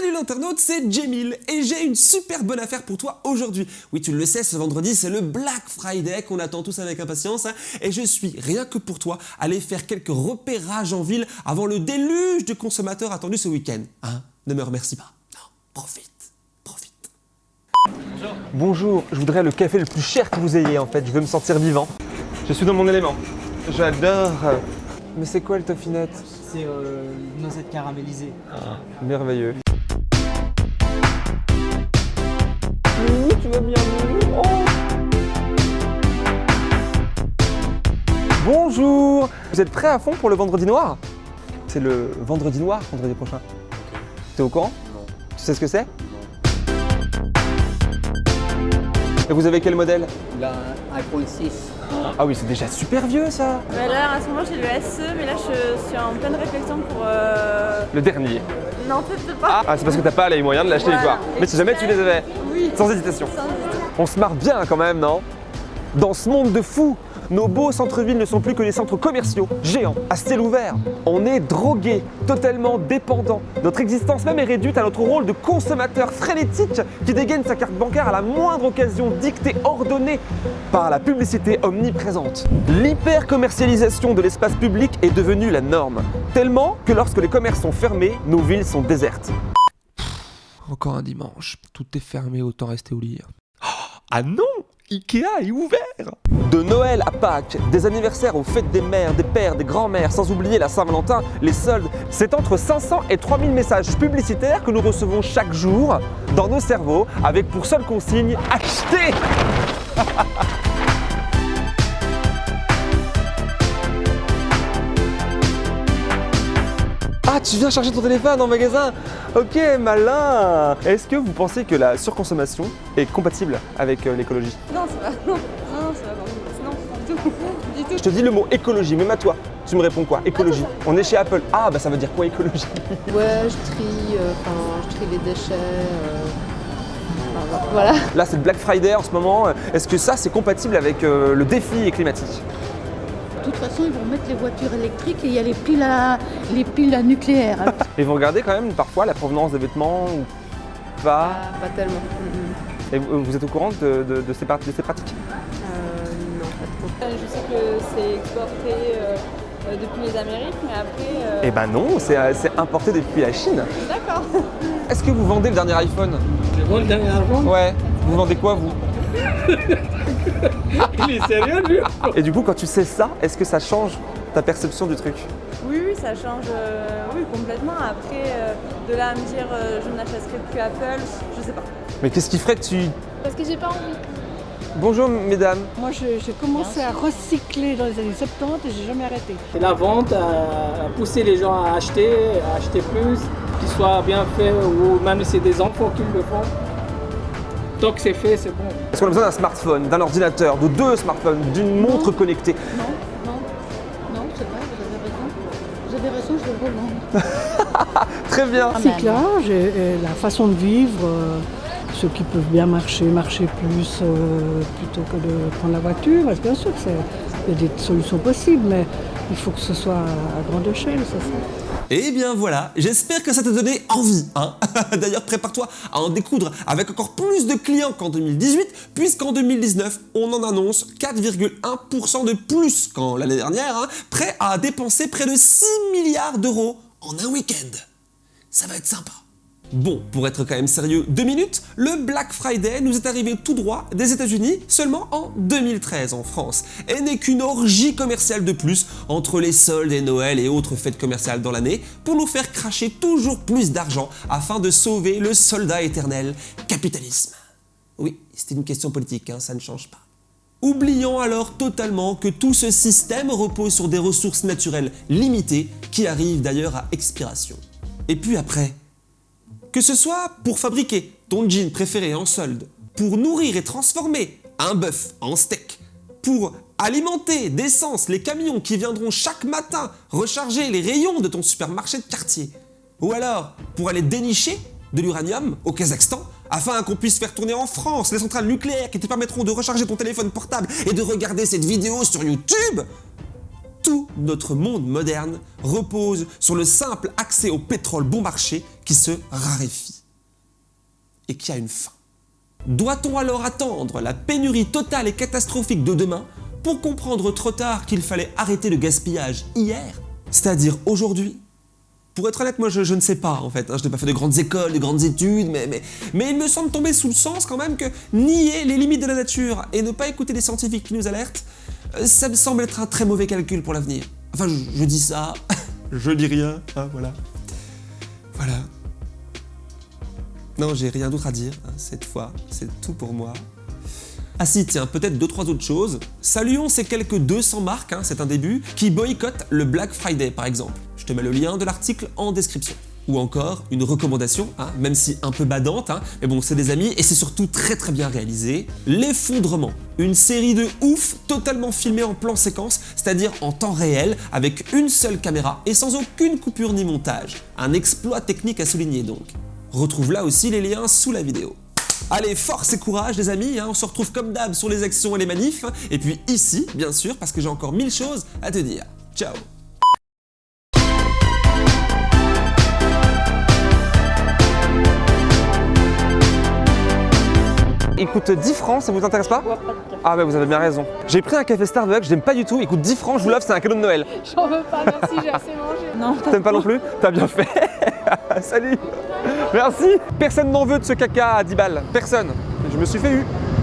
Salut l'internaute, c'est Jamil et j'ai une super bonne affaire pour toi aujourd'hui. Oui, tu le sais, ce vendredi, c'est le Black Friday qu'on attend tous avec impatience hein, et je suis, rien que pour toi, allé faire quelques repérages en ville avant le déluge de consommateurs attendus ce week-end. Hein Ne me remercie pas. Non, profite, profite. Bonjour, je voudrais le café le plus cher que vous ayez en fait, je veux me sentir vivant. Je suis dans mon élément. J'adore. Mais c'est quoi le toffinette C'est euh, noisette caramélisée. Merveilleux. Vous êtes prêts à fond pour le vendredi noir? C'est le vendredi noir, vendredi prochain. T'es au courant? Non. Tu sais ce que c'est? Et vous avez quel modèle? La iPhone 6. Ah oui, c'est déjà super vieux ça Bah là, à ce moment, j'ai le SE, mais là, je suis en pleine réflexion pour. euh, Le dernier. Non, peut-être pas. Ah, c'est parce que t'as pas les moyens de l'acheter Voilà. quoi. Mais si jamais tu les avais, Oui. sans hésitation. Sans. On se marre bien quand même, non? Dans ce monde de fous, nos beaux centres-villes ne sont plus que des centres commerciaux, géants, à ciel ouvert. On est drogués, totalement dépendants. Notre existence même est réduite à notre rôle de consommateur frénétique qui dégaine sa carte bancaire à la moindre occasion dictée, ordonnée par la publicité omniprésente. L'hyper-commercialisation de l'espace public est devenue la norme, tellement que lorsque les commerces sont fermés, nos villes sont désertes. Encore un dimanche, tout est fermé, autant rester au lit. Ah non Ikea est ouvert De Noël à Pâques, des anniversaires aux fêtes des mères, des pères, des grands-mères, sans oublier la Saint-Valentin, les soldes, c'est entre 500 et 3000 messages publicitaires que nous recevons chaque jour dans nos cerveaux avec pour seule consigne « Acheter !» Ah, tu viens chercher ton téléphone en magasin Ok, malin Est-ce que vous pensez que la surconsommation est compatible avec euh, l'écologie? Non, ça va. Non, non, non, ça va pas. Non, du tout. Du tout. Je te dis le mot écologie, même à toi. Tu me réponds quoi? Écologie. On est chez Apple. Ah, bah ça veut dire quoi écologie? Ouais, je trie, euh, je trie les déchets. euh, voilà. Là, c'est le Black Friday en ce moment. Est-ce que ça, c'est compatible avec euh, le défi climatique? De toute façon, ils vont mettre les voitures électriques et il y a les piles à, les piles à nucléaire. Et vous regardez quand même parfois la provenance des vêtements ou pas Ah, pas tellement. Mm. Et vous vous êtes au courant de, de- de ces, par- de ces pratiques? Euh, non, pas trop. Euh, Je sais que c'est exporté euh, euh, depuis les Amériques, mais après. euh, Eh ben non, c'est importé depuis la Chine. D'accord. Est-ce que vous vendez le dernier iPhone? Je vois le dernier iPhone? Ouais. Vous vendez quoi vous? Il est sérieux lui Et du coup, quand tu sais ça, est-ce que ça change ta perception du truc? Oui, oui, ça change euh, oui, complètement. Après, euh, de là à me dire euh, je n'achèterai plus Apple, je sais pas. Mais qu'est-ce qui ferait que tu... Parce que j'ai pas envie. Bonjour mesdames. Moi, je- j'ai commencé à recycler dans les années 70 et j'ai jamais arrêté. Et la vente a poussé les gens à acheter, à acheter plus, qu'ils soient bien faits ou même si c'est des enfants qui le font. Tant que c'est fait, c'est bon. Est-ce qu'on a besoin d'un smartphone, d'un ordinateur, de deux smartphones, d'une montre connectée Non, non, non, c'est vrai, vous avez raison. Vous avez raison, je vais le revendre. Très bien. Recyclage et, et la façon de vivre, euh, ceux qui peuvent bien marcher, marcher plus euh, plutôt que de prendre la voiture. Bien sûr, que c'est- il y a des solutions possibles, mais il faut que ce soit à grande échelle, c'est ça. Eh bien voilà, j'espère que ça t'a donné envie. Hein D'ailleurs, prépare-toi à en découdre avec encore plus de clients qu'en 2018, puisqu'en 2019, on en annonce 4,1% de plus qu'en l'année dernière, hein, prêt à dépenser près de 6 milliards d'euros en un week-end. Ça va être sympa. Bon, pour être quand même sérieux, deux minutes, le Black Friday nous est arrivé tout droit des États-Unis seulement en 2013 en France, et n'est qu'une orgie commerciale de plus entre les soldes et Noël et autres fêtes commerciales dans l'année pour nous faire cracher toujours plus d'argent afin de sauver le soldat éternel capitalisme. Oui, c'était une question politique, hein, ça ne change pas. Oublions alors totalement que tout ce système repose sur des ressources naturelles limitées qui arrivent d'ailleurs à expiration. Et puis après, que ce soit pour fabriquer ton jean préféré en solde, pour nourrir et transformer un bœuf en steak, pour alimenter d'essence les camions qui viendront chaque matin recharger les rayons de ton supermarché de quartier, ou alors pour aller dénicher de l'uranium au Kazakhstan afin qu'on puisse faire tourner en France les centrales nucléaires qui te permettront de recharger ton téléphone portable et de regarder cette vidéo sur YouTube Tout notre monde moderne repose sur le simple accès au pétrole bon marché qui se raréfie et qui a une fin. Doit-on alors attendre la pénurie totale et catastrophique de demain pour comprendre trop tard qu'il fallait arrêter le gaspillage hier C'est-à-dire aujourd'hui? Pour être honnête, moi je, ne sais pas en fait, hein. je n'ai pas fait de grandes écoles, de grandes études, mais, il me semble tomber sous le sens quand même que nier les limites de la nature et ne pas écouter les scientifiques qui nous alertent, ça me semble être un très mauvais calcul pour l'avenir. Enfin, je, je dis ça, je dis rien, hein, voilà. Voilà. Non, j'ai rien d'autre à dire, hein, cette fois, c'est tout pour moi. Ah si, tiens, peut-être deux trois autres choses. Saluons ces quelques 200 marques, hein, c'est un début, qui boycottent le Black Friday par exemple. Je te mets le lien de l'article en description. Ou encore une recommandation, hein, même si un peu badante, hein, mais bon c'est des amis et c'est surtout très très bien réalisé. L'effondrement, une série de ouf totalement filmée en plan séquence, c'est-à-dire en temps réel, avec une seule caméra et sans aucune coupure ni montage. Un exploit technique à souligner donc. Retrouve là aussi les liens sous la vidéo. Allez, force et courage les amis, hein, on se retrouve comme d'hab sur les actions et les manifs, et puis ici, bien sûr, parce que j'ai encore mille choses à te dire. Ciao Il coûte 10 francs, ça vous intéresse pas Ah bah vous avez bien raison. J'ai pris un café Starbucks, j'aime pas du tout, il coûte 10 francs, je vous l'offre, c'est un cadeau de Noël. J'en veux pas, merci, j'ai assez mangé. Non, T'aimes pas non plus T'as bien fait Salut Merci Personne n'en veut de ce caca à 10 balles, personne. Je me suis fait eu.